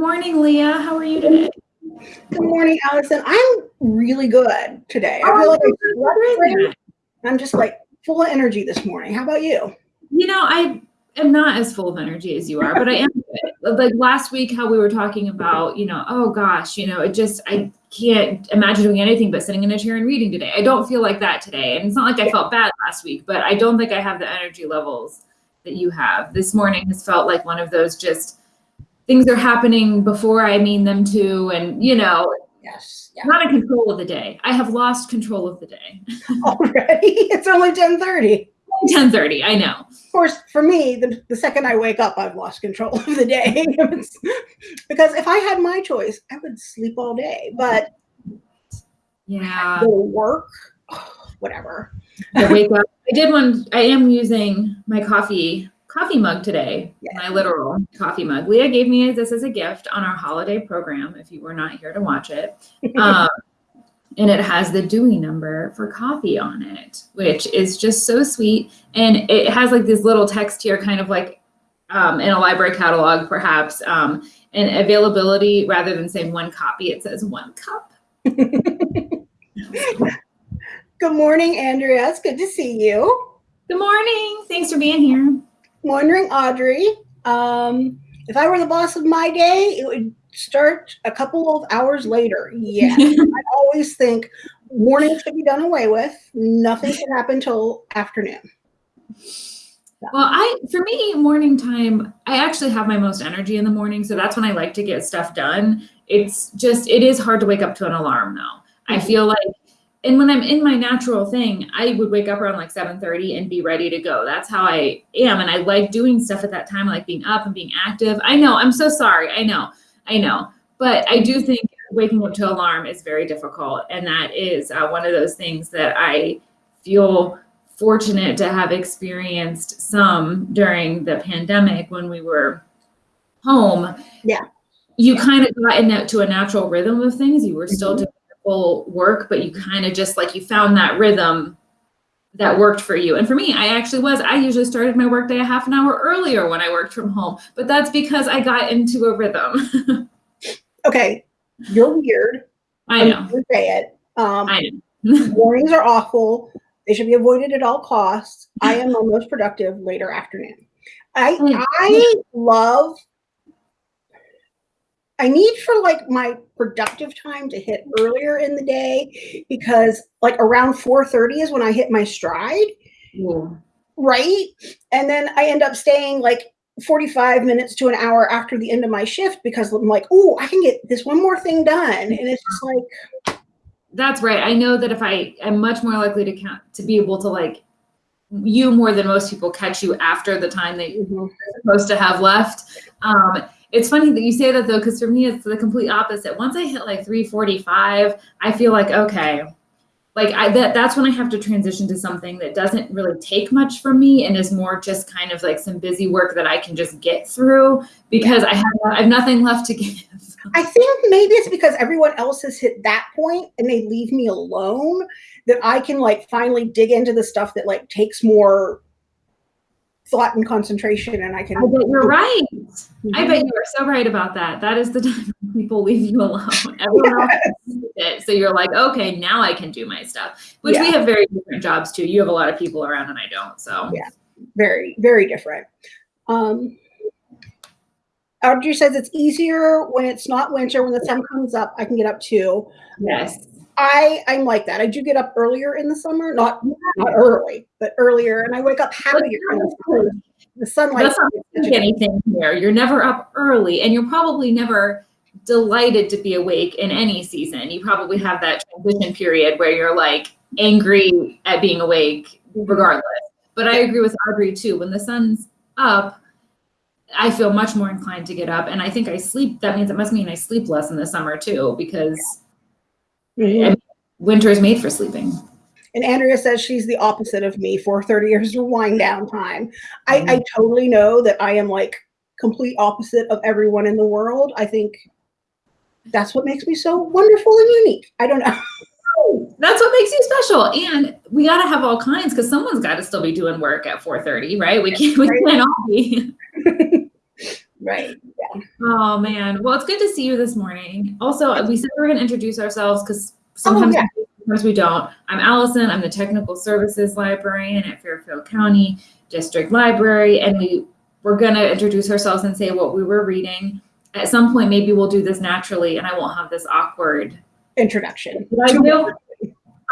morning, Leah. How are you today? Good morning, Allison. I'm really good today. I Oh, like I so slept glad to hear great. I'm just like full of energy this morning. How about you? You know, I am not as full of energy as you are, but I am good. Like last week, how we were talking about, you know, oh gosh, you know, it just, I can't imagine doing anything but sitting in a chair and reading today. I don't feel like that today. And it's not like I felt bad last week, but I don't think I have the energy levels that you have. This morning has felt like one of those just things are happening before I mean them to. And, you know, Yes. Yeah. not in control of the day. I have lost control of the day. Already? It's only 10:30. 10:30, I know. Of course, for me, the, the second I wake up, I've lost control of the day. because if I had my choice, I would sleep all day. But Yeah. work, whatever. I wake up. I did one. I am using my coffee coffee mug today. Yeah. My literal coffee mug. Leah gave me this as a gift on our holiday program. If you were not here to watch it, um, and it has the Dewey number for coffee on it, which is just so sweet. And it has like this little text here, kind of like um, in a library catalog, perhaps. Um, and availability, rather than saying one copy, it says one cup. Good morning, Andrea. It's good to see you. Good morning. Thanks for being here. Wondering, Audrey, um, if I were the boss of my day, it would start a couple of hours later. Yeah. I always think mornings should be done away with. Nothing should happen till afternoon. Well, I for me morning time, I actually have my most energy in the morning, so that's when I like to get stuff done. It's just it is hard to wake up to an alarm though. I Mhm. feel like and when I'm in my natural thing, I would wake up around like 7:30 and be ready to go. That's how I am and I like doing stuff at that time, I like being up and being active. I know, I'm so sorry. I know. I know. But I do think waking up to alarm is very difficult and that is uh, one of those things that I feel fortunate to have experienced some during the pandemic when we were home. Yeah. You kind of got into a natural rhythm of things. You were still Mhm. doing full work, but you kind of just like you found that rhythm that worked for you. And for me, I actually was, I usually started my workday a half an hour earlier when I worked from home, but that's because I got into a rhythm. Okay, you're weird. I know. gonna say it. Um, I know. mornings are awful. They should be avoided at all costs. I am my most productive later afternoon. I Mm. I love. I need for like my productive time to hit earlier in the day because like around 4:30 is when I hit my stride, Ooh. right? And then I end up staying like 45 minutes to an hour after the end of my shift because I'm like, oh, I can get this one more thing done. And it's just like, That's right. I know that if I am much more likely to count to be able to like you more than most people catch you after the time that you're mhm, supposed to have left. Um, it's funny that you say that though, because for me it's the complete opposite. Once I hit like 345, I feel like okay, like I that that's when I have to transition to something that doesn't really take much from me and is more just kind of like some busy work that I can just get through because I have I have nothing left to give. I think maybe it's because everyone else has hit that point and they leave me alone that I can like finally dig into the stuff that like takes more thought and concentration and I can I bet you're right. I Mhm. bet you are so right about that. That is the time people leave you alone. Everyone else has it. So you're like, okay, now I can do my stuff. Which we have very different jobs too. You have a lot of people around and I don't. So Yeah. very, very different. Um Audrey says it's easier when it's not winter, when the sun comes up, I can get up too. yes. I I'm like that. I do get up earlier in the summer, not not early, but earlier, and I wake up happier in the. The sunlight. That's not anything here. You're never up early and you're probably never delighted to be awake in any season. You probably have that transition period where you're like angry at being awake regardless. But I agree with Audrey too. When the sun's up, I feel much more inclined to get up. And I think I sleep, that means it must mean I sleep less in the summer too, because Mhm. Winter is made for sleeping. And Andrea says she's the opposite of me. 4:30 years of wind down time. I, Mhm. I totally know that I am like complete opposite of everyone in the world. I think that's what makes me so wonderful and unique. I don't know. That's what makes you special. And we got to have all kinds because someone's got to still be doing work at 4:30, right? We can't we Right. can't all be. Right. Oh man. Well, it's good to see you this morning. Also, we said we were going to introduce ourselves because sometimes, yeah. sometimes we don't. I'm Allison. I'm the technical services librarian at Fairfield County District Library, and we we're going to introduce ourselves and say what we were reading. At some point, maybe we'll do this naturally, and I won't have this awkward Introduction. Did I do?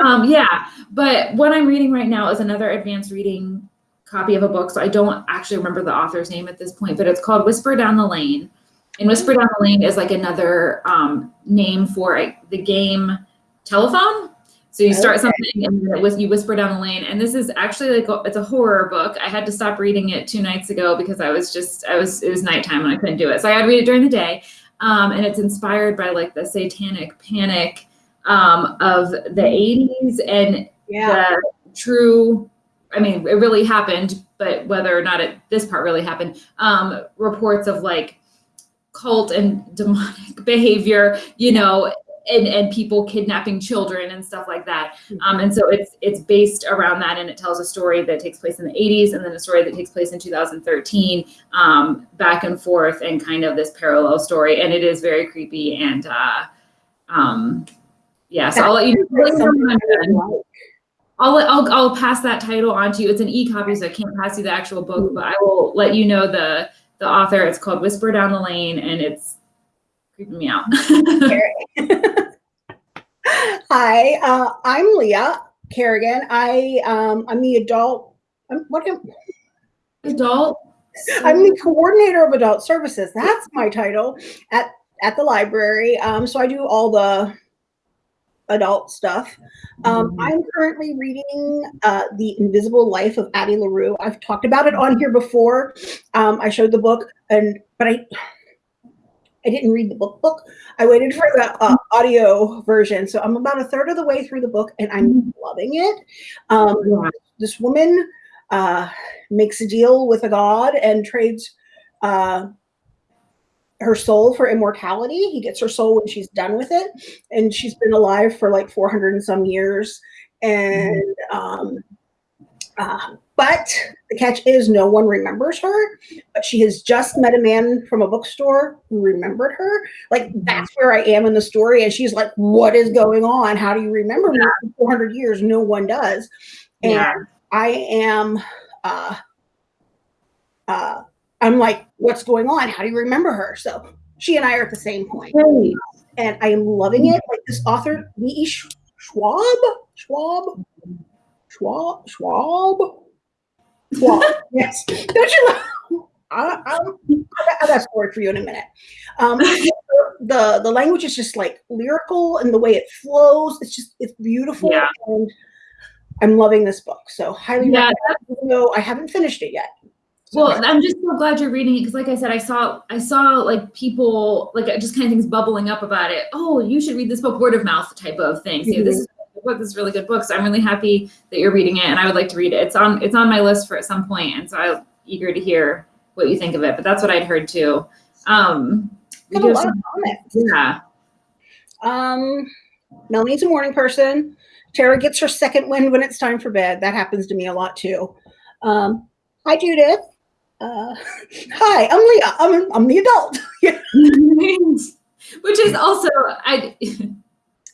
Um, yeah, but what I'm reading right now is another advanced reading copy of a book. So I don't actually remember the author's name at this point, but it's called Whisper Down the Lane. And Whisper Down the Lane is like another um, name for a, the game telephone. So you start Okay. something and whis- you whisper down the lane. And this is actually like it's a horror book. I had to stop reading it two nights ago because I was just I was it was nighttime and I couldn't do it. So I had to read it during the day. Um, and it's inspired by like the satanic panic um, of the 80s and Yeah. the true i mean it really happened but whether or not it this part really happened um reports of like cult and demonic behavior you know and and people kidnapping children and stuff like that um and so it's it's based around that and it tells a story that takes place in the 80s and then a story that takes place in 2013 um back and forth and kind of this parallel story and it is very creepy and uh um yeah so i'll let you know I really like. I'll, I'll I'll pass that title on to you. It's an e-copy, so I can't pass you the actual book, but I will let you know the the author. It's called Whisper Down the Lane, and it's creeping me out. Hi, uh, I'm Leah Kerrigan. I um, I'm the adult. I'm, what am, Adult. I'm the coordinator of adult services. That's my title at at the library. Um, so I do all the adult stuff. Um, Mhm. I'm currently reading uh, The Invisible Life of Addie LaRue. I've talked about it on here before. Um, I showed the book, and but I I didn't read the book book. I waited for the uh, audio version, so I'm about a third of the way through the book, and I'm loving it. Um, this woman uh, makes a deal with a god and trades uh, her soul for immortality. He gets her soul when she's done with it, and she's been alive for like 400 and some years. And um, uh, but the catch is, no one remembers her. But she has just met a man from a bookstore who remembered her. Like that's where I am in the story, and she's like, "What is going on? How do you remember me? For 400 years, no one does." And Yeah. I am, uh, uh, I'm like, what's going on? How do you remember her? So she and I are at the same point, Great. and I am loving it. Like this author, V.E. Schwab, Schwab, Schwab, Schwab, Schwab. yes, don't you? Know? I, I'm, I got a story for you in a minute. Um, the the language is just like lyrical, and the way it flows, it's just it's beautiful. Yeah. And I'm loving this book, so highly Yeah, recommend. Though I haven't finished it yet. So- Well, I'm just so glad you're reading it because, like I said, I saw I saw like people like just kind of things bubbling up about it. Oh, you should read this book, word of mouth type of things. You know, this is a good book. This is really good book. So I'm really happy that you're reading it, and I would like to read it. It's on it's on my list for at some point, and so I'm eager to hear what you think of it. But that's what I'd heard too. Um, got a lot some- of comments. yeah. Um, Melanie's a morning person. Tara gets her second wind when it's time for bed. That happens to me a lot too. Um, hi, Judith. Uh, hi, I'm Leah. I'm, I'm the adult. Which is also I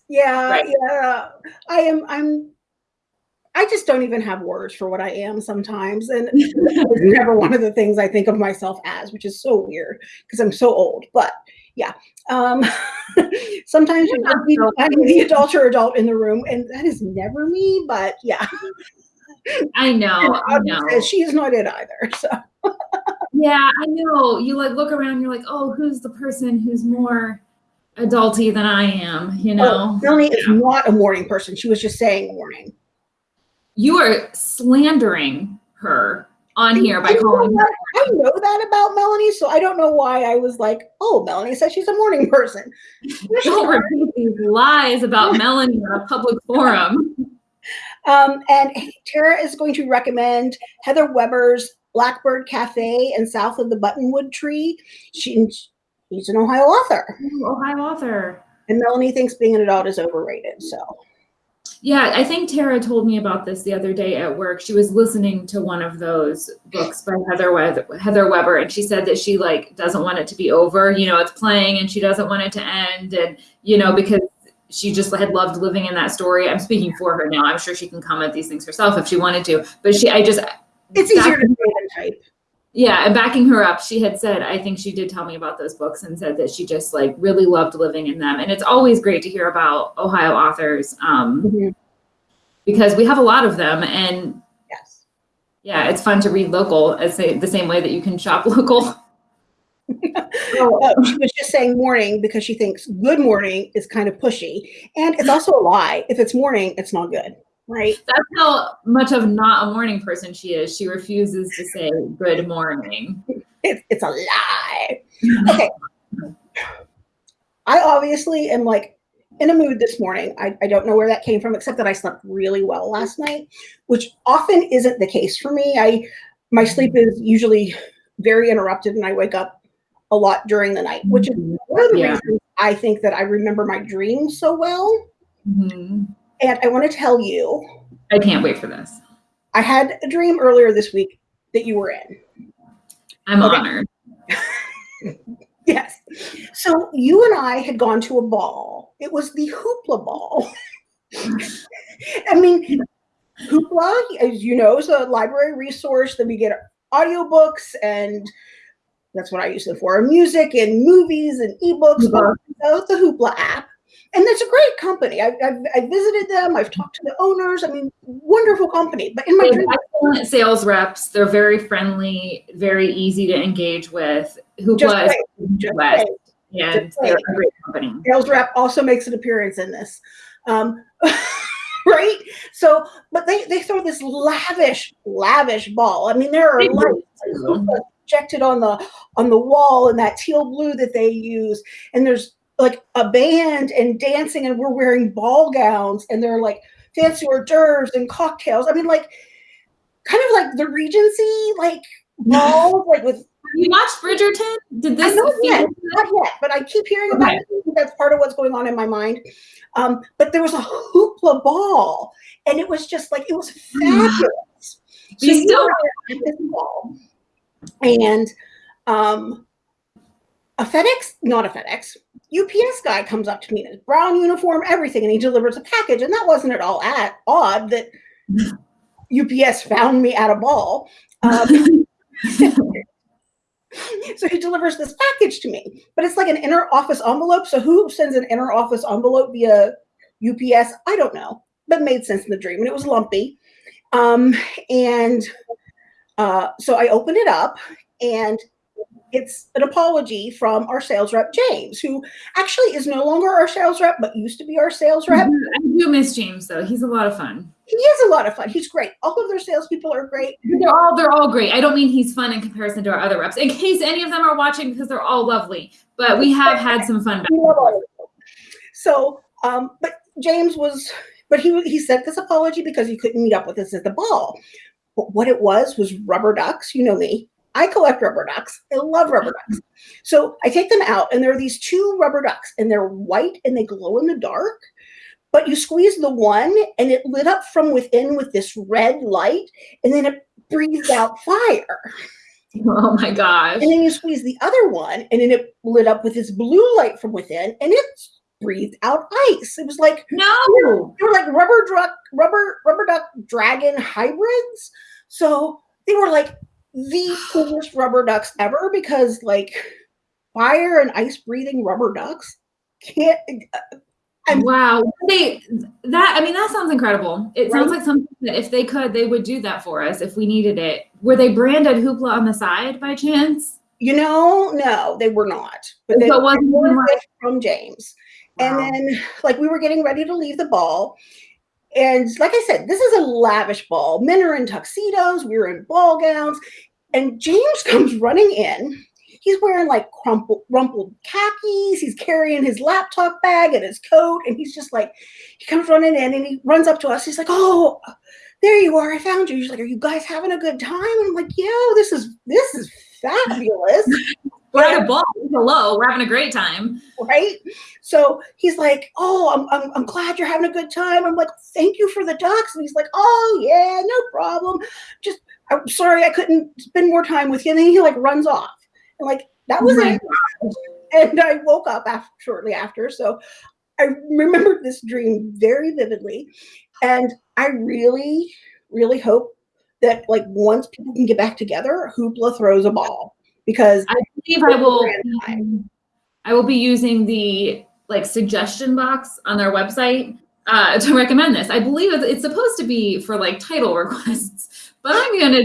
yeah, Right. yeah. I am. I'm. I just don't even have words for what I am sometimes, and it's never one of the things I think of myself as, which is so weird because I'm so old. But yeah, um, sometimes you You're just need to not find the adult or adult in the room, and that is never me. But yeah, I know, I know. says she is not it either. So Yeah, I know. You like look around, you're like, oh, who's the person who's more adulty than I am, you know? oh, Melanie is not a morning person. She was just saying morning. You are slandering her on here by I calling her. that- I know that about Melanie, so I don't know why I was like, "Oh, Melanie says she's a morning person." Don't repeat these lies about Melanie in a public forum. Um, and Tara is going to recommend Heather Weber's Blackbird Cafe and South of the Buttonwood Tree. She, she's an Ohio author, Ohio author. and Melanie thinks being an adult is overrated. So Yeah, I think Tara told me about this the other day at work. She was listening to one of those books by Heather Weber, Heather Weber, and she said that she like doesn't want it to be over. You know, it's playing, and she doesn't want it to end, and you know because she just had loved living in that story. I'm speaking for her now. I'm sure she can comment these things herself if she wanted to, but she, I just, it's easier to say than type. Yeah, and backing her up, she had said, I think she did tell me about those books and said that she just like really loved living in them. And it's always great to hear about Ohio authors um, Mm-hmm. because we have a lot of them. And Yes. yeah, it's fun to read local as the the same way that you can shop local. Oh, uh, she was just saying morning because she thinks good morning is kind of pushy. And it's also a lie. If it's morning, it's not good, right? That's how much of not a morning person she is. She refuses to say good morning. It, it's a lie. Okay. I obviously am like in a mood this morning. I, I don't know where that came from, except that I slept really well last night, which often isn't the case for me. I my sleep is usually very interrupted and I wake up a lot during the night, which is one of the Yeah. reasons I think that I remember my dreams so well. Mhm. And I want to tell you, I can't wait for this. I had a dream earlier this week that you were in. I'm Okay. honored. Yes. So you and I had gone to a ball. It was the Hoopla Ball. I mean, Hoopla, as you know, is a library resource that we get audiobooks and that's what I use it for music and movies and ebooks. Mhm. So the Hoopla app. And it's a great company. I've, I've, I've visited them. I've talked to the owners. I mean, wonderful company. But in my excellent sales reps. They're very friendly, very easy to engage with. Who Hoopla is great. Just West, great. and Just they're a great company. sales rep also makes an appearance in this. Um, right? So, but they, they throw this lavish, lavish ball. I mean, there are They lights projected on the on the wall and that teal blue that they use, and there's like a band and dancing, and we're wearing ball gowns, and they're like fancy hors d'oeuvres and cocktails. I mean, like kind of like the Regency, like balls, like with You watched Bridgerton? Did this feel yet, not yet, but I keep hearing about Okay. it. That's part of what's going on in my mind. Um, but there was a hoopla ball, and it was just like it was fabulous. So You still- at this ball, and um, a FedEx, not a FedEx, UPS guy comes up to me in his brown uniform, everything, and he delivers a package. And that wasn't at all at odd that UPS found me at a ball. Um, so he delivers this package to me, but it's like an inner office envelope. So who sends an inner office envelope via UPS? I don't know, but made sense in the dream, and it was lumpy. Um, and uh, so I open it up, and it's an apology from our sales rep James, who actually is no longer our sales rep, but used to be our sales rep. I do miss James though. He's a lot of fun. He is a lot of fun. He's great. All of their salespeople are great. They're all they're all great. I don't mean he's fun in comparison to our other reps. In case any of them are watching, because they're all lovely. But we have had some fun. Back. We love all of them. So, um, but James was, but he he sent this apology because he couldn't meet up with us at the ball. But what it was was rubber ducks. You know me. I collect rubber ducks. I love rubber ducks. So I take them out, and there are these two rubber ducks, and they're white and they glow in the dark. But you squeeze the one, and it lit up from within with this red light, and then it breathed out fire. Oh my gosh. And then you squeeze the other one, and then it lit up with this blue light from within, and it breathed out ice. It was like No. they were like rubber duck, rubber rubber duck dragon hybrids. So they were like the coolest rubber ducks ever because like fire and ice breathing rubber ducks can't. Uh, I'm- Wow. They that I mean that sounds incredible. It sounds like something that if they could, they would do that for us if we needed it. Were they branded hoopla on the side by chance? You know, no, they were not. But they So were from James. Wow. And then, like, we were getting ready to leave the ball. And like I said, this is a lavish ball. Men are in tuxedos, we're in ball gowns. And James comes running in. He's wearing like crumpled, rumpled khakis. He's carrying his laptop bag and his coat. And he's just like, he comes running in and he runs up to us. He's like, Oh, there you are. I found you. He's like, Are you guys having a good time? And I'm like, Yo, this is this is fabulous. we're at a ball. Hello, we're having a great time. Right. So he's like, Oh, I'm, I'm, I'm glad you're having a good time. I'm like, Thank you for the ducks. And he's like, Oh, yeah, no problem. Just, I'm sorry I couldn't spend more time with you. And then he like runs off. And like, that was my it. And I woke up after, shortly after. So I remembered this dream very vividly. And I really, really hope that like once people can get back together, Hoopla throws a ball because I believe I will. I will be using the like suggestion box on their website uh, to recommend this. I believe it's- supposed to be for like title requests, but I'm gonna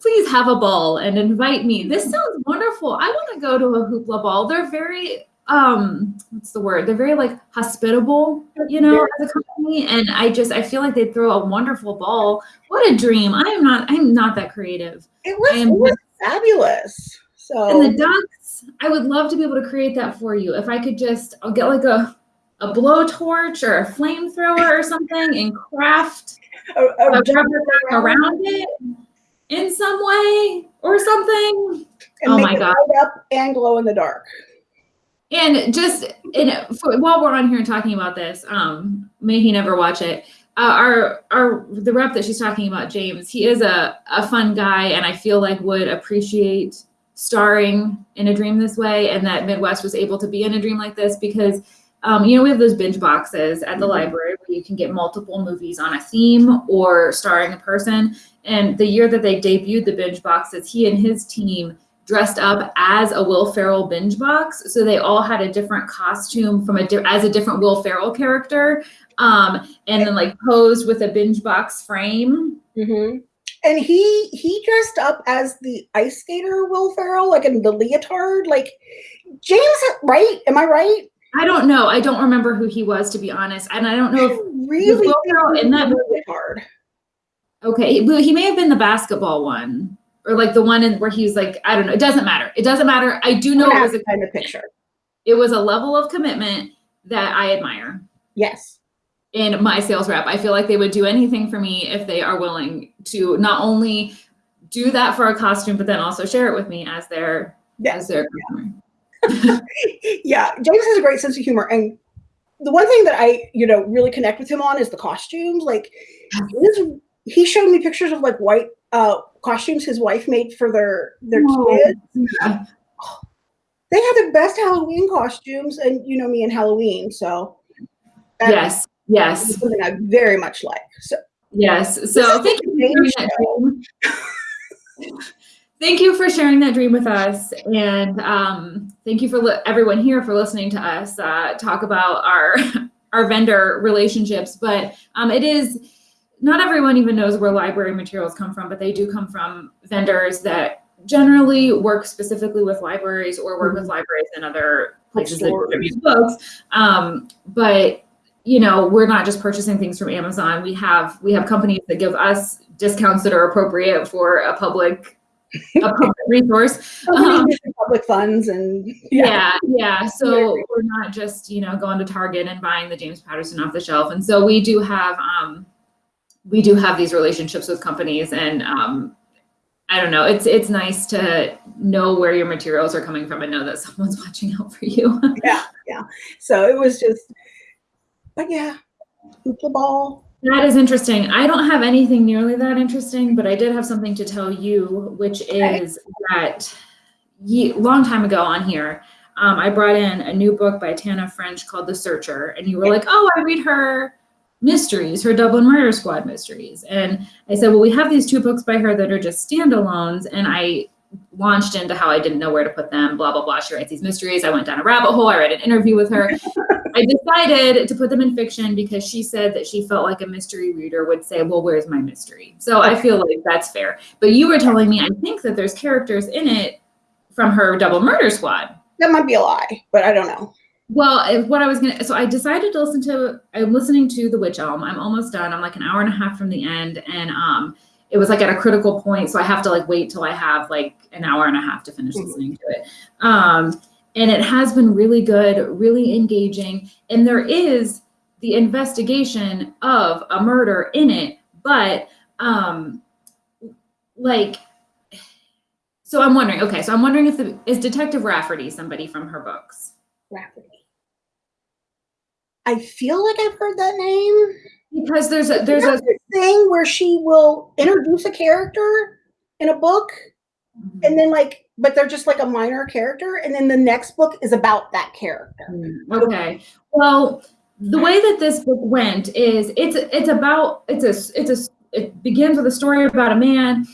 please have a ball and invite me. This sounds wonderful. I want to go to a hoopla ball. They're very um what's the word? They're very like hospitable, you know, as a company. And I just I feel like they throw a wonderful ball. What a dream. I am not I'm not that creative. it was, it was fabulous. So And the ducks, I would love to be able to create that for you. If I could just, I'll get like a a blowtorch or a flamethrower or something and craft a, a a rubber duck around it in some way or something. and oh make my it God. light up and glow in the dark. And just in, for, while we're on here and talking about this, um, may he never watch it. Uh, our our the rep that she's talking about, James, he is a a fun guy, and I feel like would appreciate starring in a dream this way, and that Midwest was able to be in a dream like this because. Um, you know, we have those binge boxes at the Mhm. library where you can get multiple movies on a theme or starring a person. And the year that they debuted the binge boxes, he and his team dressed up as a Will Ferrell binge box. So they all had a different costume from a di- as a different Will Ferrell character, um, and then like posed with a binge box frame. Mm-hmm. And he he dressed up as the ice skater Will Ferrell, like in the leotard. Like James, right? Am I right? I don't know. I don't remember who he was to be honest, and I don't know if really Will Ferrell in that movie? leotard. okay, but he may have been the basketball one or like the one in where he was like I don't know. It doesn't matter. It doesn't matter. I do know it was a kind of picture. it was a level of commitment that I admire. Yes. In my sales rep. I feel like they would do anything for me if they are willing to not only do that for a costume, but then also share it with me as their Yes. as their customer. yeah, James has a great sense of humor, and the one thing that I, you know, really connect with him on is the costumes. Like, his, he showed me pictures of like white uh, costumes his wife made for their their Oh. kids. Yeah. They had the best Halloween costumes, and you know me and Halloween, so that Yes, yes, something I very much like. So yes. So thank you for sharing that dream. Thank you for sharing that dream with us, and um, thank you for everyone here for listening to us uh, talk about our our vendor relationships. But um, it is not everyone even knows where library materials come from, but they do come from vendors that generally work specifically with libraries or work with libraries and other places that distribute books. Um, but you know, we're not just purchasing things from Amazon. We have we have companies that give us discounts that are appropriate for a public a public resource. Um, public funds and yeah, yeah. So we're not just, you know, going to Target and buying the James Patterson off the shelf. And so we do have um we do have these relationships with companies and um I don't know. It's it's nice to know where your materials are coming from and know that someone's watching out for you. yeah, yeah. So it was just, but yeah, hoopla ball. That is interesting. I don't have anything nearly that interesting, but I did have something to tell you, which Okay. is that ye- long time ago on here, um, I brought in a new book by Tana French called The Searcher, and you were like, "Oh, I read her mysteries, her Dublin Murder Squad mysteries," and I said, "Well, we have these two books by her that are just standalones," and I launched into how I didn't know where to put them. Blah blah blah. She writes these mysteries. I went down a rabbit hole. I read an interview with her. I decided to put them in fiction because she said that she felt like a mystery reader would say, Well, where's my mystery? So I feel like that's fair. But you were telling me, I think that there's characters in it from her Dublin murder squad. That might be a lie, but I don't know. Well, what I was gonna, so I decided to listen to. I'm listening to The Witch Elm. I'm almost done. I'm like an hour and a half from the end, and um, it was like at a critical point, so I have to like wait till I have like an hour and a half to finish Mhm. listening to it. Um, and it has been really good, really engaging, and there is the investigation of a murder in it, but um, like So I'm wondering, okay, so I'm wondering if the, is Detective Rafferty somebody from her books? Rafferty. I feel like I've heard that name. Because there's a there's a thing where she will introduce a character in a book and then like but they're just like a minor character and then the next book is about that character. Mm, Okay. Well, the way that this book went is it's it's about it's a it's a it begins with a story about a man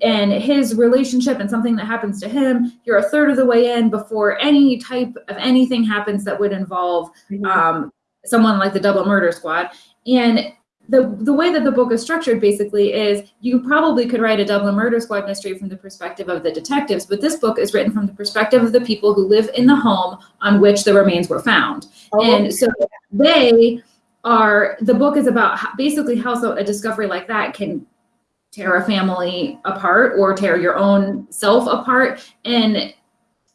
and his relationship and something that happens to him. You're a third of the way in before any type of anything happens that would involve um, someone like the Dublin Murder Squad. And the the way that the book is structured basically is you probably could write a Dublin Murder Squad mystery from the perspective of the detectives, but this book is written from the perspective of the people who live in the home on which the remains were found. Oh, And so they are the book is about how, basically how so a discovery like that can tear a family apart or tear your own self apart and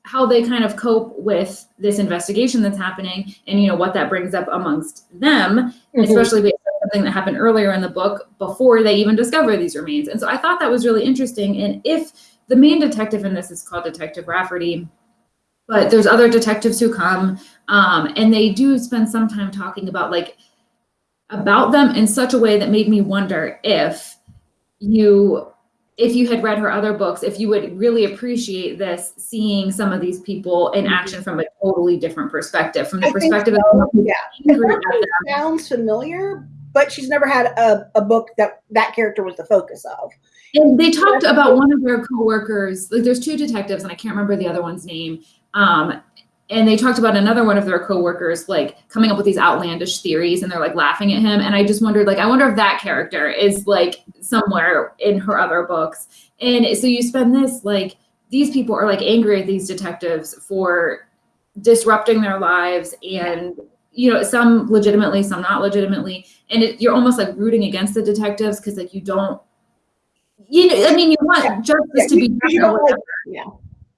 how they kind of cope with this investigation that's happening and you know what that brings up amongst them Mhm. especially based on something that happened earlier in the book before they even discover these remains. And so i thought that was really interesting. And if the main detective in this is called detective rafferty but there's other detectives who come um, and they do spend some time talking about like about them in such a way that made me wonder if you if you had read her other books if you would really appreciate this seeing some of these people in action from a totally different perspective from the I perspective so, of yeah. angry at them. sounds familiar, but she's never had a, a book that that character was the focus of. And they talked about one of their coworkers, like there's two detectives, and I can't remember the other one's name. Um, and they talked about another one of their coworkers, like coming up with these outlandish theories, and they're like laughing at him. And I just wondered, like, I wonder if that character is like somewhere in her other books. And so you spend this, like, these people are like angry at these detectives for disrupting their lives and you know some legitimately some not legitimately. And it, you're almost like rooting against the detectives because like you don't you know i mean you want Yeah. justice Yeah, to be done you or don't like- whatever, yeah.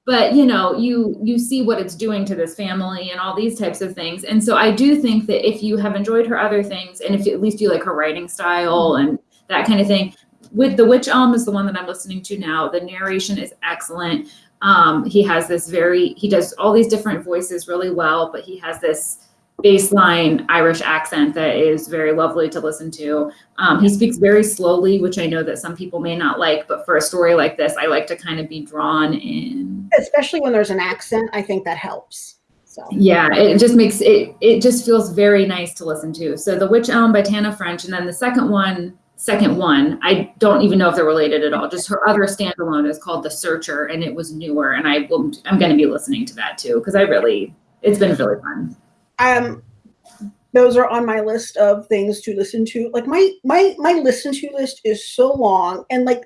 but you know you you see what it's doing to this family and all these types of things. And so i do think that if you have enjoyed her other things and if you, at least you like her writing style and that kind of thing with the witch elm is the one that i'm listening to now. The narration is excellent. Um, he has this very he does all these different voices really well but he has this baseline irish accent that is very lovely to listen to. Um, he speaks very slowly which i know that some people may not like but for a story like this i like to kind of be drawn in. Especially when there's an accent, I think that helps. So. Yeah it just makes it it just feels very nice to listen to. So the witch elm by tana french and then the second one second one i don't even know if they're related at all. Just her other standalone is called the searcher and it was newer and i will i'm going to be listening to that too because i really it's been really fun um those are on my list of things to listen to. Like my my my listen to list is so long and like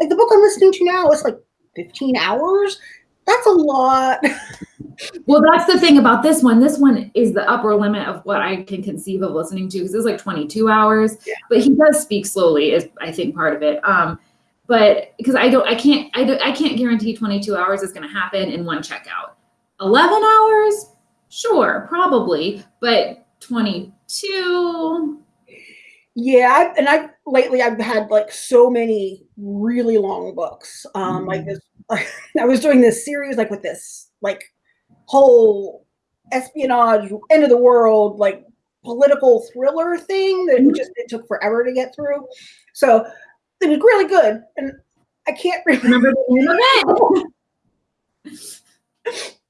like the book I'm listening to now is like 15 hours. That's a lot. well that's the thing about this one this one is the upper limit of what i can conceive of listening to because it's like 22 hours Yeah. but he does speak slowly is i think part of it um but because i don't i can't i, don't, I can't guarantee 22 hours is going to happen in one checkout 11 hours sure probably but 22 Yeah, I, and I lately I've had like so many really long books. Um, like this, I was doing this series like with this like whole espionage, end of the world, like political thriller thing that Mhm. just it took forever to get through. So it was really good, and I can't remember. remember the name of it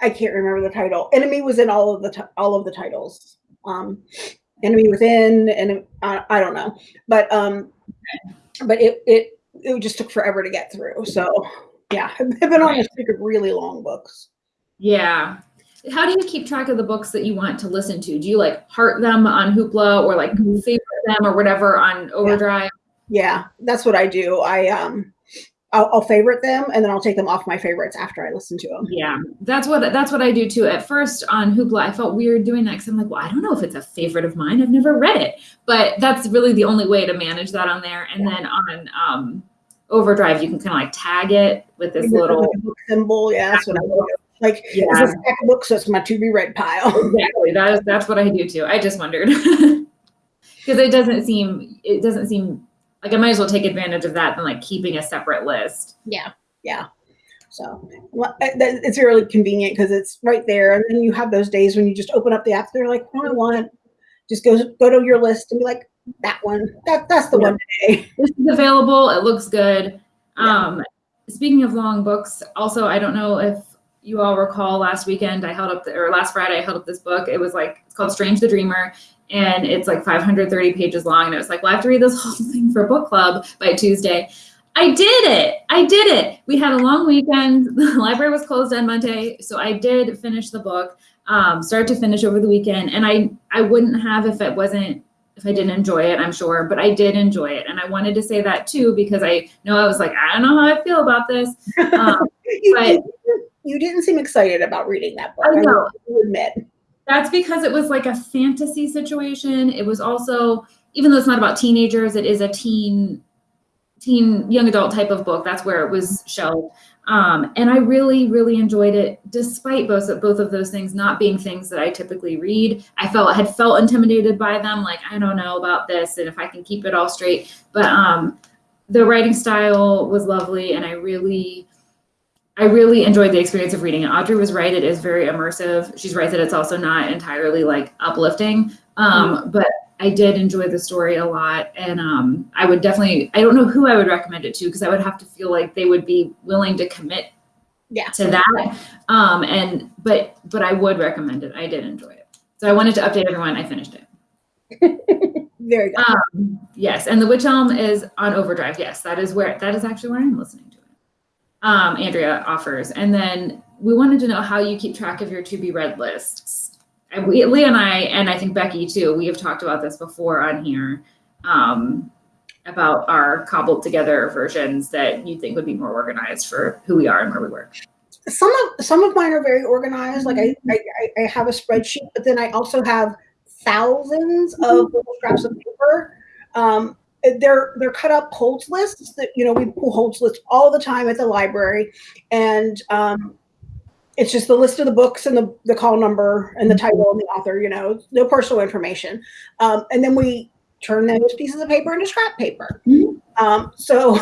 I can't remember the title. Enemy was in all of the all of the titles. Um, Enemy Within, and I, I don't know, but um, but it it it just took forever to get through. So yeah, I've been on a streak of really long books. yeah how do you keep track of the books that you want to listen to do you like heart them on hoopla or like favorite them or whatever on overdrive Yeah, that's what I do. I um, I'll, I'll favorite them, and then I'll take them off my favorites after I listen to them. Yeah, that's what that's what I do too. At first on Hoopla, I felt weird doing that because I'm like, well, I don't know if it's a favorite of mine. I've never read it, but that's really the only way to manage that on there. And then on um, Overdrive, you can kind of like tag it with this little. Book symbol. Yeah, that's what I do. Like Yeah, it's a stack of books, so it's my to be read pile. exactly. That is that's what I do too. I just wondered because it doesn't seem it doesn't seem Like I might as well take advantage of that than like keeping a separate list. Yeah. Yeah. So well, uh, it's really convenient because it's right there. And then you have those days when you just open up the app, they're like, what do I want? Just go go to your list and be like, that one. That that's the Yeah. one today. This is available. It looks good. Yeah. Um, speaking of long books, also I don't know if you all recall last weekend I held up the, or last Friday I held up this book. It was like it's called Strange the Dreamer, and it's like 530 pages long. And it was like, well, I have to read this whole thing for book club by Tuesday. I did it. I did it. We had a long weekend. The library was closed on Monday, so I did finish the book, um, start to finish over the weekend. And I I wouldn't have if it wasn't if I didn't enjoy it, I'm sure, but I did enjoy it. And I wanted to say that too because I know I was like, I don't know how I feel about this. Um, you, But- you, didn't seem excited about reading that book. I know. will admit. That's because it was like a fantasy situation. It was also, even though it's not about teenagers, it is a teen, teen, young adult type of book. That's where it was shelved. Um, and I really, really enjoyed it, despite both of, both of those things not being things that I typically read. I felt had felt intimidated by them, like I don't know about this, and if I can keep it all straight. But um, the writing style was lovely, and I really, I really enjoyed the experience of reading it. Audrey was right; it is very immersive. She's right that it's also not entirely like uplifting, um, but I did enjoy the story a lot, and um, I would definitely. I don't know who I would recommend it to because I would have to feel like they would be willing to commit Yeah. to that. Um, and but but I would recommend it. I did enjoy it, so I wanted to update everyone. I finished it. Very good. Um, yes, and the Witch Elm is on Overdrive. Yes, that is where that is actually where I'm listening to it. Um, Andrea offers, and then we wanted to know how you keep track of your to be read lists. And we, Leah and I, and I think Becky too, we have talked about this before on here um, about our cobbled together versions that you think would be more organized for who we are and where we work. some of some of mine are very organized. Like I, I, I- I have a spreadsheet, but then I also have thousands of little scraps of paper. Um, they're they're cut up holds lists that you know we pull holds lists all the time at the library, and um, it's just the list of the books and the, the call number and the title and the author. You know, no personal information, um, and then we turn those pieces of paper into scrap paper. Mhm. Um, so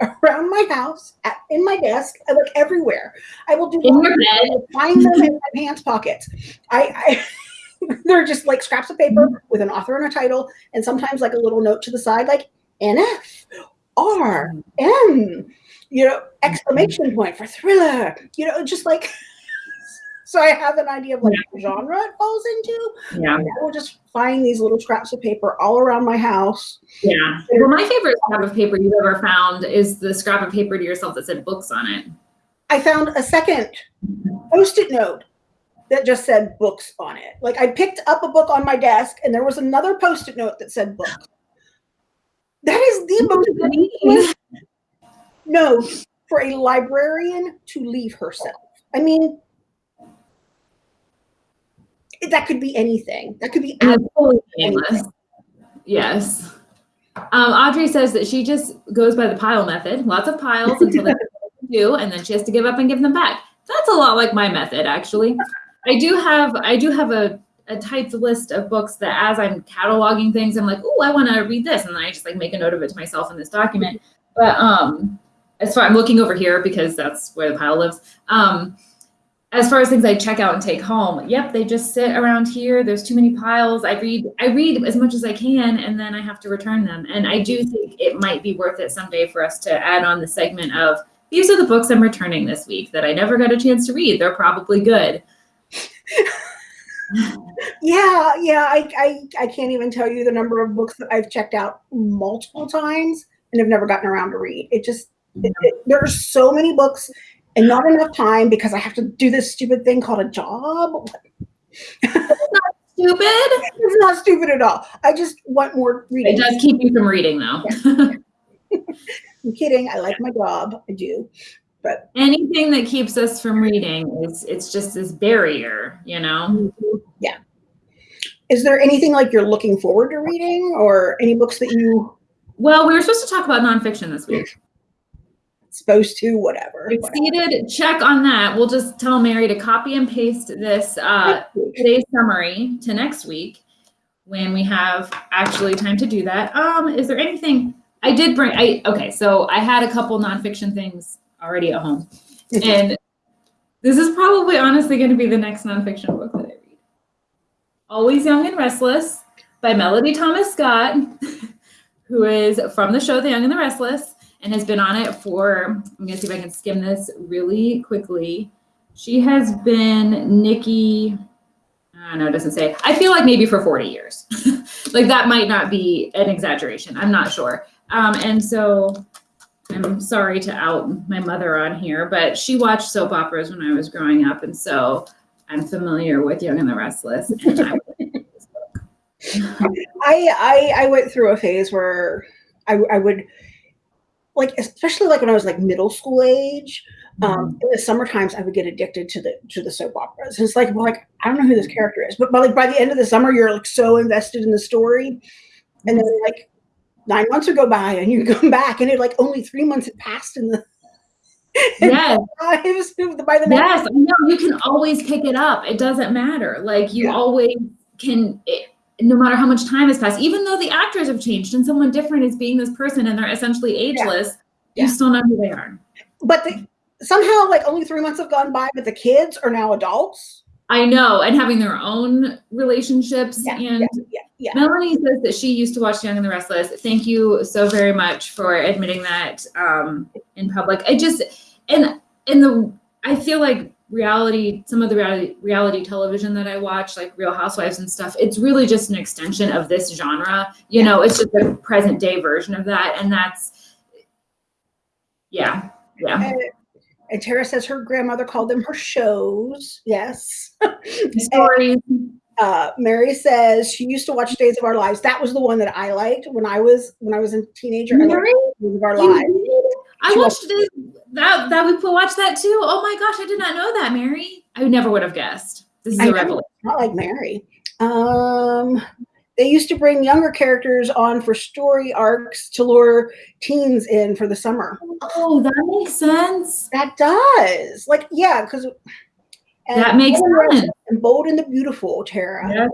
around my house, at, in my desk, I look everywhere. I will do In your bed. find them in my pants pockets. I, I they're just like scraps of paper mm-hmm. with an author and a title, and sometimes like a little note to the side, like NF, R, M, you know, exclamation mm-hmm. point for thriller, you know, just like. So I have an idea of like what genre it falls into. Yeah, I will just find these little scraps of paper all around my house. yeah. Well, my favorite scrap of paper you've ever found is the scrap of paper to yourself that said books on it. I found a second mm-hmm. post-it note that just said books on it. Like I picked up a book on my desk and there was another post-it note that said books. That is the most note for a librarian to leave herself. I mean, that could be anything. That could be totally meaningless. Yes. Um, Audrey says that she just goes by the pile method, lots of piles until they do, and then she has to give up and give them back. That's a lot like my method, actually. I do have I do have a, a typed list of books that as I'm cataloging things, I'm like, oh, I want to read this, and then I just like make a note of it to myself in this document. But um, as far I'm looking over here because that's where the pile lives. Um, as far as things I check out and take home, yep, they just sit around here. There's too many piles. I read I read as much as I can and then I have to return them. And I do think it might be worth it someday for us to add on the segment of these are the books I'm returning this week that I never got a chance to read. They're probably good. Yeah, yeah. I, I I can't even tell you the number of books that I've checked out multiple times and have never gotten around to read. It just it, mm-hmm. it, there are so many books and not enough time because I have to do this stupid thing called a job. It's not stupid. It's not stupid at all. I just want more reading. It does keep you from reading though. I'm kidding. I like my job. I do. But Anything that keeps us from reading is it's just this barrier, you know? yeah. Is there anything like you're looking forward to reading or any books that you Well, we were supposed to talk about nonfiction this week. supposed to, whatever. Exceeded, check on that. We'll just tell Mary to copy and paste this uh, today's summary to next week when we have actually time to do that. Um, is there anything I did bring. I okay. So I had a couple nonfiction things already at home, and this is probably honestly going to be the next nonfiction book that I read. Always Young and Restless by Melody Thomas Scott, who is from the show The Young and the Restless and has been on it for. I'm going to see if I can skim this really quickly. She has been Nikki. I don't know, it doesn't say. I feel like maybe for 40 years. like that might not be an exaggeration. I'm not sure. Um, and so I'm sorry to out my mother on here, but she watched soap operas when I was growing up. And so I'm familiar with Young and the Restless. And I, I, I, went through a phase where I, I would like, especially like when I was like middle school age, um, in the summer times I would get addicted to the to the soap operas. And it's like, well, like I don't know who this character is, but, but like by the end of the summer, you're like so invested in the story, and then like nine months would go by, and you come back, and it like only three months had passed in the. Yes. it was by the yes, no, you can always pick it up. It doesn't matter. Like you Yeah. always can. It, no matter how much time has passed, even though the actors have changed and someone different is being this person and they're essentially ageless, Yeah. you still know who they are. but the, somehow like only three months have gone by, but the kids are now adults. I know, and having their own relationships. Yeah, and yeah, yeah. Melanie says that she used to watch Young and the Restless. Thank you so very much for admitting that um, in public. I just and in the I feel like reality, some of the reality reality television that I watch, like Real Housewives and stuff, it's really just an extension of this genre. You know, it's just a present day version of that, and that's yeah, yeah. And, and Tara says her grandmother called them her shows. Yes. Stories. uh, Mary says she used to watch Days of Our Lives. That was the one that I liked when I was when I was a teenager. I Mary? Days of Our Lives. I She watched this. That that we watched that too. Oh my gosh, I did not know that, Mary. I never would have guessed. This is I a revelation. Not like Mary. Um, they used to bring younger characters on for story arcs to lure teens in for the summer. Oh, that makes sense. That does. Like, yeah, because That makes sense. And Bold and the Beautiful, Tara.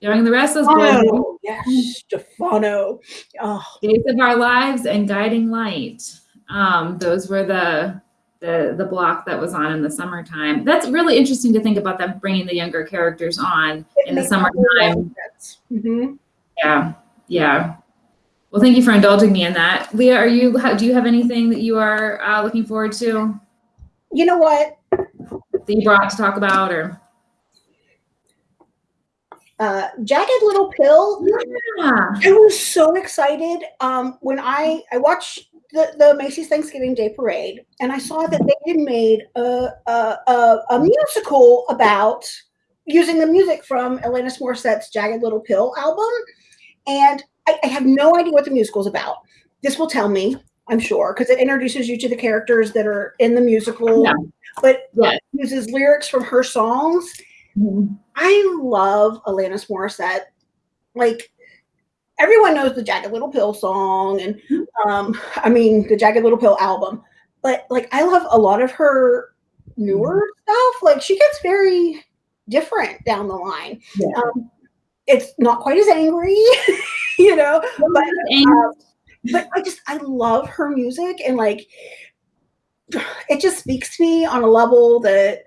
Young and the Restless Boys, Oh, yes, Stefano. Oh, Days of Our Lives, and Guiding Light. Um, those were the the the block that was on in the summertime. That's really interesting to think about them bringing the younger characters on it in the makes a lot summertime. sense. Mhm. Yeah, yeah. Well, thank you for indulging me in that, Leah. Are you? How, do you have anything that you are uh, looking forward to You know what? that you brought to talk about, or? Uh, Jagged Little Pill. Yeah. I was so excited um, when I I watched the, the Macy's Thanksgiving Day Parade, and I saw that they had made a a, a, a musical about using the music from Alanis Morissette's Jagged Little Pill album, and I, I have no idea what the musical is about. This will tell me, I'm sure, because it introduces you to the characters that are in the musical, Yeah. but Yeah. uses lyrics from her songs. Mhm. I love Alanis Morissette. Like everyone knows the Jagged Little Pill song, and um, I mean the Jagged Little Pill album. But like, I love a lot of her newer stuff. Like she gets very different down the line. Yeah. Um, it's not quite as angry, you know, but And- but I just I love her music and like it just speaks to me on a level that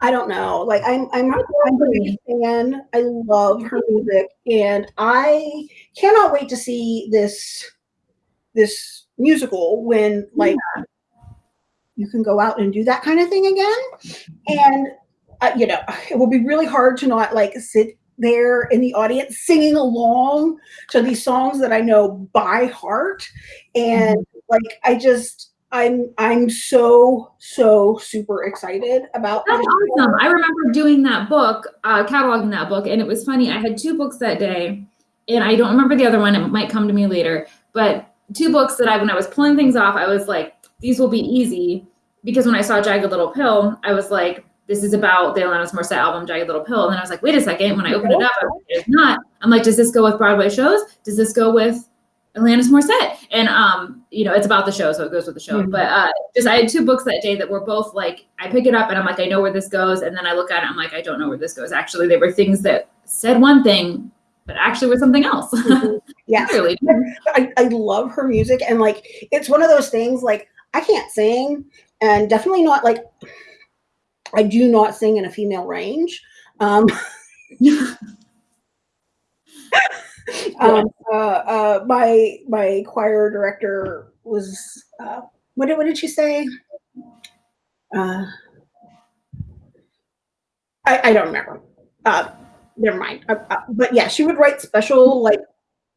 I don't know. Like I'm I'm I'm a big fan. I love her music and I cannot wait to see this this musical when like you can go out and do that kind of thing again. And uh, you know, it will be really hard to not like sit there in the audience singing along to these songs that I know by heart. And like I just I'm I'm so so super excited about That's awesome. I remember doing that book, uh, cataloging that book, and it was funny. I had two books that day, and I don't remember the other one. It might come to me later, but two books that I, when I was pulling things off, I was like, these will be easy because when I saw Jagged Little Pill, I was like, this is about the Alanis Morissette album, Jagged Little Pill. And then I was like, wait a second. When I opened it up, I was like, it's not. I'm like, does this go with Broadway shows? Does this go with Alanis Morissette? And um, you know, it's about the show, so it goes with the show. Mhm. But uh, just I had two books that day that were both like, I pick it up and I'm like, I know where this goes, and then I look at it, I'm like, I don't know where this goes. Actually, they were things that said one thing, but actually was something else. Mhm. Yes. Clearly. I, I love her music and like it's one of those things like I can't sing and definitely not like I do not sing in a female range. Um, um uh, uh my my choir director was uh what did what did she say? Uh I, I don't remember. Never mind. Uh, uh, but yeah, she would write special like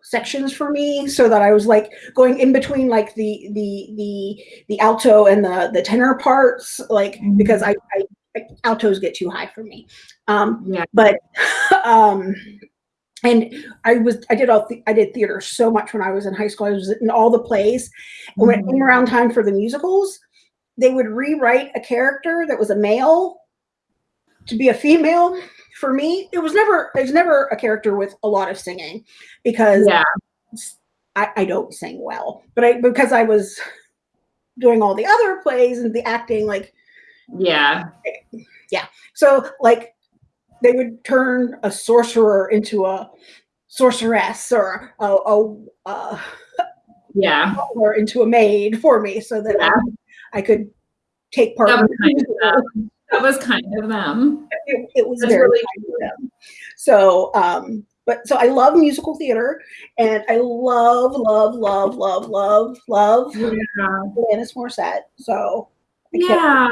sections for me so that I was like going in between like the the the the alto and the the tenor parts like because I, I, I altos get too high for me. Um Yeah. but um and I was I did all the, I did theater so much when I was in high school. I was in all the plays. And when it came around time for the musicals they would rewrite a character that was a male to be a female for me it was never was never a character with a lot of singing because Yeah. I, I don't sing well, but I because I was doing all the other plays and the acting, like yeah. Yeah. so, like they would turn a sorcerer into a sorceress or a, a, a Yeah. or into a maid for me, so that Yeah. I, I could take part. That in was kind of them. That was kind of them. it, it was very really kind of them. So, um, but so I love musical theater, and I love, love, love, love, love, love Yeah. Alanis Morissette. So I Yeah.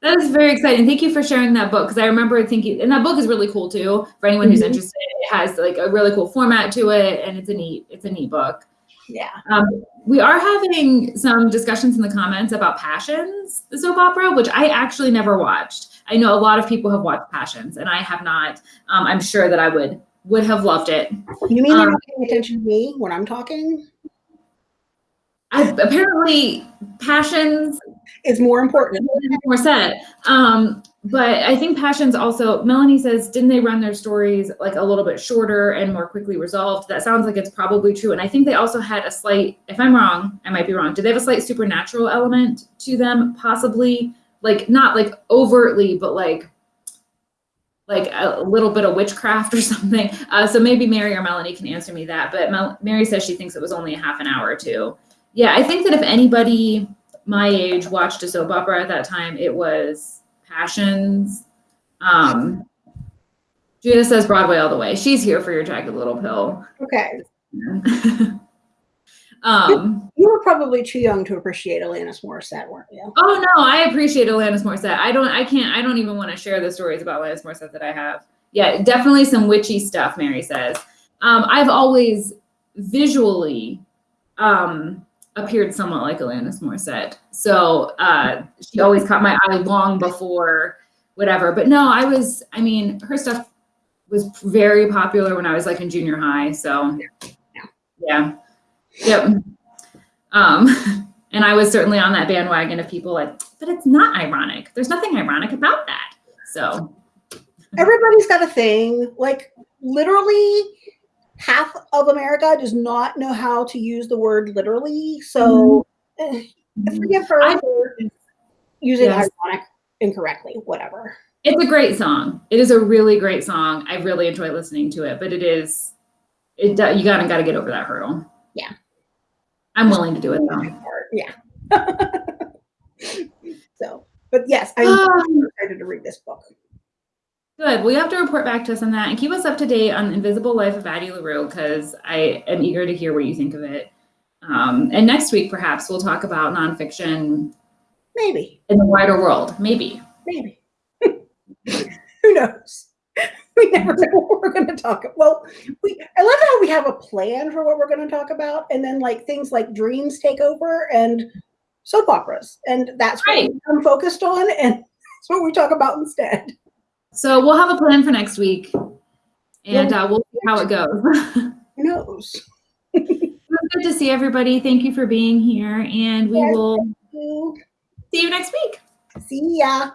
That is very exciting. Thank you for sharing that book because I remember thinking, and that book is really cool too. For anyone who's Mhm. interested, it has like a really cool format to it, and it's a neat, it's a neat book. Yeah. Um, we are having some discussions in the comments about Passions, the soap opera, which I actually never watched. I know a lot of people have watched Passions, and I have not. Um, I'm sure that I would would have loved it. You mean they're Um, not paying attention to me when I'm talking? I, apparently, Passions Is more important. more set. Um, but I think Passions also, Melanie says, didn't they run their stories like a little bit shorter and more quickly resolved? That sounds like it's probably true. And I think they also had a slight, if I'm wrong, I might be wrong. Did they have a slight supernatural element to them? Possibly, like not like overtly, but like like a little bit of witchcraft or something. Uh, so maybe Mary or Melanie can answer me that. But Mel- Mary says she thinks it was only a half an hour or two. Yeah, I think that if anybody my age watched a soap opera at that time, it was Passions. Um, Judith says Broadway all the way. She's here for your jagged little pill. Okay. um, You were probably too young to appreciate Alanis Morissette, weren't you? oh no, I appreciate Alanis Morissette. I don't, I can't, I don't even want to share the stories about Alanis Morissette that I have. Yeah, definitely some witchy stuff, Mary says. Um, I've always visually um, appeared somewhat like Alanis Morissette. So uh, she always caught my eye long before whatever. But no, I was, I mean, her stuff was very popular when I was like in junior high. So yeah. Yep. Um, and I was certainly on that bandwagon of people like, but it's not ironic. There's nothing ironic about that. So Everybody's got a thing. Like literally half of America does not know how to use the word literally. So eh, forgive her I- for using Yes. ironic incorrectly, whatever. it's a great song. It is a really great song. I really enjoy listening to it, but it is, it you gotta gotta get over that hurdle. Yeah. I'm willing to do it though. Yeah. so, but yes, I'm Ah. excited to read this book. Good. Well, you have to report back to us on that and keep us up to date on the Invisible Life of Addie LaRue because I am eager to hear what you think of it. Um, and next week, perhaps we'll talk about nonfiction Maybe, in the wider world. Maybe. maybe. Who knows? We never know what we're going to talk. about. Well, we I love how we have a plan for what we're going to talk about, and then like things like dreams take over and soap operas, and that's what Right. I'm focused on, and that's what we talk about instead. So we'll have a plan for next week and uh, we'll see how it goes. Who knows? good to see everybody. Thank you for being here and we will see you next week. See ya.